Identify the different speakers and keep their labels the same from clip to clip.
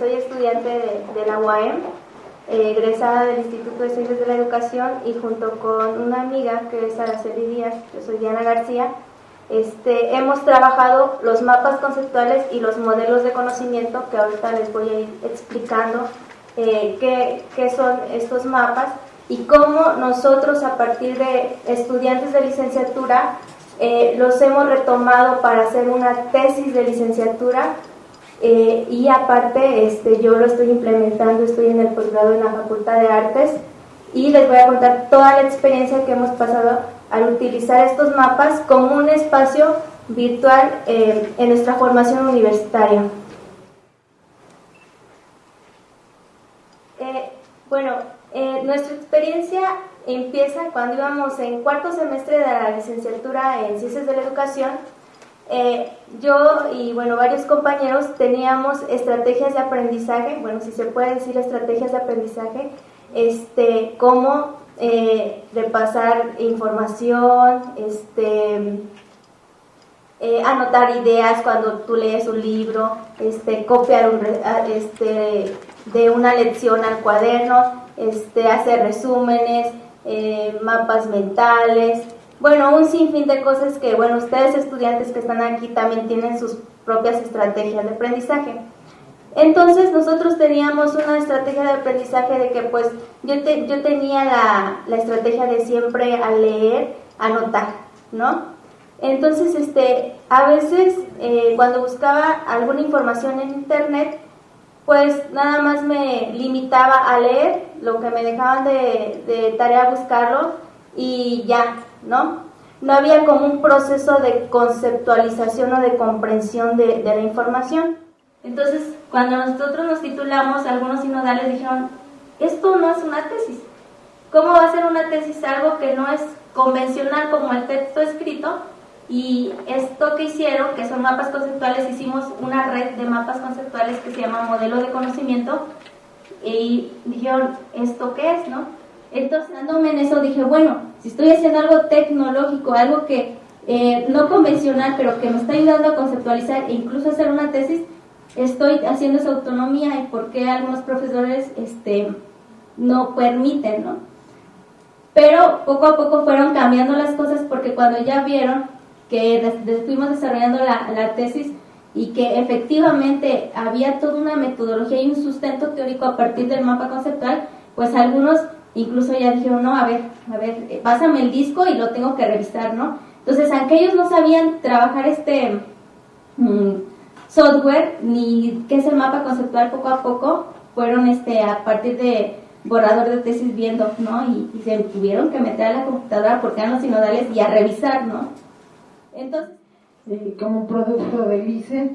Speaker 1: soy estudiante de, la UAM, eh, egresada del Instituto de Ciencias de la Educación y junto con una amiga que es Araceli Díaz, yo soy Diana García, este, hemos trabajado los mapas conceptuales y los modelos de conocimiento que ahorita les voy a ir explicando eh, qué, qué son estos mapas y cómo nosotros a partir de estudiantes de licenciatura eh, los hemos retomado para hacer una tesis de licenciatura eh, y aparte este, yo lo estoy implementando, estoy en el posgrado en la Facultad de Artes y les voy a contar toda la experiencia que hemos pasado al utilizar estos mapas como un espacio virtual eh, en nuestra formación universitaria. bueno, nuestra experiencia empieza cuando íbamos en cuarto semestre de la licenciatura en Ciencias de la Educación. Eh, yo y bueno, varios compañeros teníamos estrategias de aprendizaje, bueno, si se puede decir estrategias de aprendizaje, este, como eh, repasar información, este, eh, anotar ideas cuando tú lees un libro, este, copiar un, este, de una lección al cuaderno, este, hacer resúmenes, eh, mapas mentales, bueno, un sinfín de cosas que, bueno, ustedes estudiantes que están aquí también tienen sus propias estrategias de aprendizaje. Entonces nosotros teníamos una estrategia de aprendizaje de que pues yo, yo tenía la, estrategia de siempre al leer, anotar, ¿no? Entonces, este, a veces eh, cuando buscaba alguna información en internet, pues nada más me limitaba a leer lo que me dejaban de, tarea buscarlo y ya, ¿no? No había como un proceso de conceptualización o de comprensión de, la información. Entonces, cuando nosotros nos titulamos, algunos sinodales dijeron, esto no es una tesis. ¿Cómo va a ser una tesis algo que no es convencional como el texto escrito? Y esto que hicieron, que son mapas conceptuales, hicimos una red de mapas conceptuales que se llama modelo de conocimiento y dijeron, ¿esto qué es? no? Entonces, dándome en eso, dije, bueno, si estoy haciendo algo tecnológico, algo que eh, no convencional, pero que me está ayudando a conceptualizar e incluso hacer una tesis, estoy haciendo esa autonomía y por qué algunos profesores este, no permiten, ¿no? Pero poco a poco fueron cambiando las cosas porque cuando ya vieron que fuimos desarrollando la, tesis y que efectivamente había toda una metodología y un sustento teórico a partir del mapa conceptual, pues algunos incluso ya dijeron, no, a ver, a ver, eh, pásame el disco y lo tengo que revisar, ¿no? Entonces, aunque ellos no sabían trabajar este mm, software ni qué es el mapa conceptual poco a poco, fueron este a partir de borrador de tesis viendo, ¿no? Y, y se tuvieron que meter a la computadora porque eran los sinodales y a revisar, ¿no? Entonces,
Speaker 2: eh, como producto del ICE.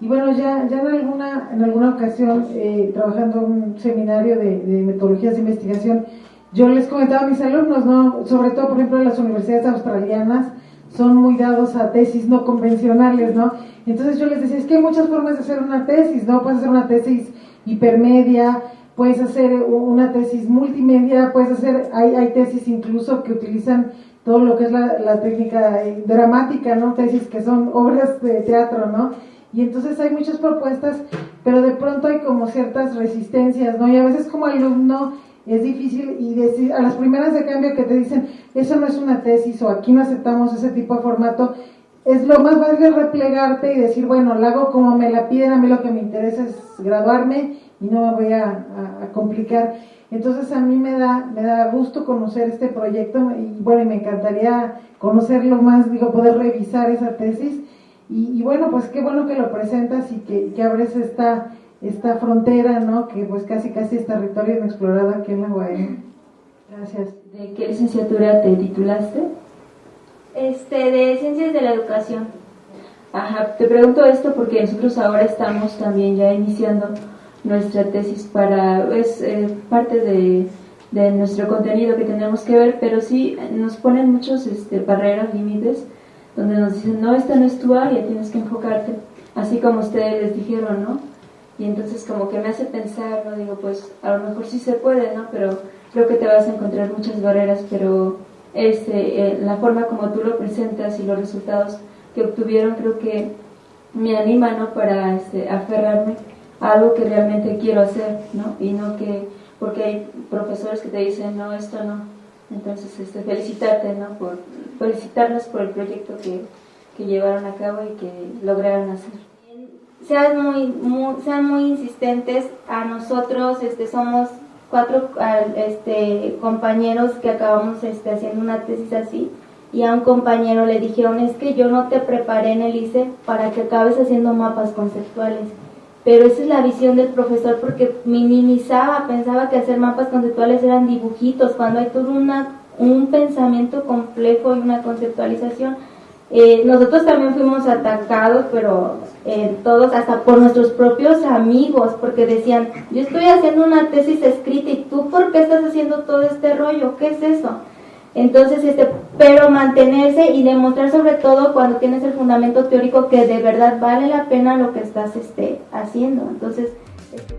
Speaker 2: Y bueno, ya, ya en, alguna, en alguna ocasión, eh, trabajando en un seminario de, metodologías de investigación, yo les comentaba a mis alumnos, ¿no? sobre todo, por ejemplo, en las universidades australianas, son muy dados a tesis no convencionales, ¿no? Entonces yo les decía, es que hay muchas formas de hacer una tesis, ¿no? Puedes hacer una tesis hipermedia, puedes hacer una tesis multimedia, puedes hacer, hay, hay tesis incluso que utilizan todo lo que es la, técnica eh, dramática, ¿no? Tesis que son obras de teatro, ¿no? Y entonces hay muchas propuestas, pero de pronto hay como ciertas resistencias, ¿no? Y a veces como alumno es difícil y decir, a las primeras de cambio que te dicen, eso no es una tesis o aquí no aceptamos ese tipo de formato, es lo más fácil replegarte y decir, bueno, lo hago como me la piden, a mí lo que me interesa es graduarme y no me voy a complicar. Entonces a mí me da, me da gusto conocer este proyecto y bueno, y me encantaría conocerlo más, digo, poder revisar esa tesis. Y, bueno, pues qué bueno que lo presentas y que, que, abres esta, esta frontera, ¿no? Que pues casi casi es territorio inexplorado aquí en la UAM. Gracias.
Speaker 3: ¿De qué licenciatura te titulaste?
Speaker 1: Este, de Ciencias de la Educación.
Speaker 3: Ajá, te pregunto esto porque nosotros ahora estamos también ya iniciando nuestra tesis para, es eh, parte de, de, nuestro contenido que tenemos que ver, pero sí nos ponen muchos este, barreras, límites, donde nos dicen, no, esta no es tu área, tienes que enfocarte, así como ustedes les dijeron, ¿no? Y entonces como que me hace pensar, ¿no? Digo, pues a lo mejor sí se puede, ¿no? Pero creo que te vas a encontrar muchas barreras, pero este, la forma como tú lo presentas y los resultados que obtuvieron creo que me anima, ¿no? Para este, aferrarme algo que realmente quiero hacer, ¿no? Y no que, porque hay profesores que te dicen, no, esto no. Entonces, este, felicitarte, ¿no? Por, felicitarlos por el proyecto que, que llevaron a cabo y que lograron hacer.
Speaker 1: Sean muy, muy, sean muy insistentes, a nosotros este, somos cuatro este, compañeros que acabamos este, haciendo una tesis así y a un compañero le dijeron es que yo no te preparé en el ICE para que acabes haciendo mapas conceptuales pero esa es la visión del profesor porque minimizaba, pensaba que hacer mapas conceptuales eran dibujitos, cuando hay todo una, un pensamiento complejo y una conceptualización. Eh, nosotros también fuimos atacados, pero eh, todos, hasta por nuestros propios amigos, porque decían, yo estoy haciendo una tesis escrita y tú, ¿por qué estás haciendo todo este rollo? ¿Qué es eso? Entonces, este, pero mantenerse y demostrar sobre todo cuando tienes el fundamento teórico que de verdad vale la pena lo que estás este, haciendo. Entonces, este,